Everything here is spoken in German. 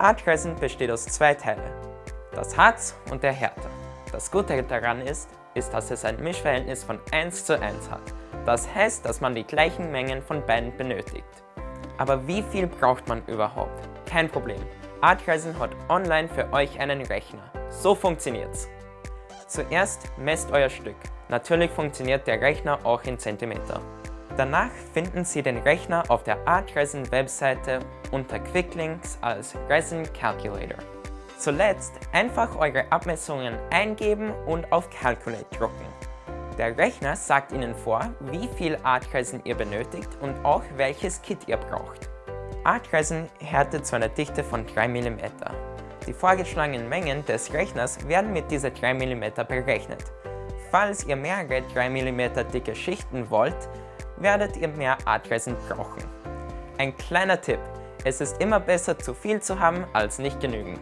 Artresin besteht aus zwei Teilen, das Harz und der Härte. Das Gute daran ist, ist, dass es ein Mischverhältnis von 1 zu 1 hat. Das heißt, dass man die gleichen Mengen von beiden benötigt. Aber wie viel braucht man überhaupt? Kein Problem. Artresin hat online für euch einen Rechner. So funktioniert's. Zuerst messt euer Stück. Natürlich funktioniert der Rechner auch in Zentimeter. Danach finden Sie den Rechner auf der Artresin Webseite unter Quicklinks als Resin Calculator. Zuletzt einfach eure Abmessungen eingeben und auf Calculate drücken. Der Rechner sagt Ihnen vor, wie viel Artresin ihr benötigt und auch welches Kit ihr braucht. Artresin härtet zu einer Dichte von 3 mm. Die vorgeschlagenen Mengen des Rechners werden mit dieser 3 mm berechnet. Falls ihr mehrere 3 mm dicke Schichten wollt, werdet ihr mehr Artresin brauchen. Ein kleiner Tipp, es ist immer besser zu viel zu haben als nicht genügend.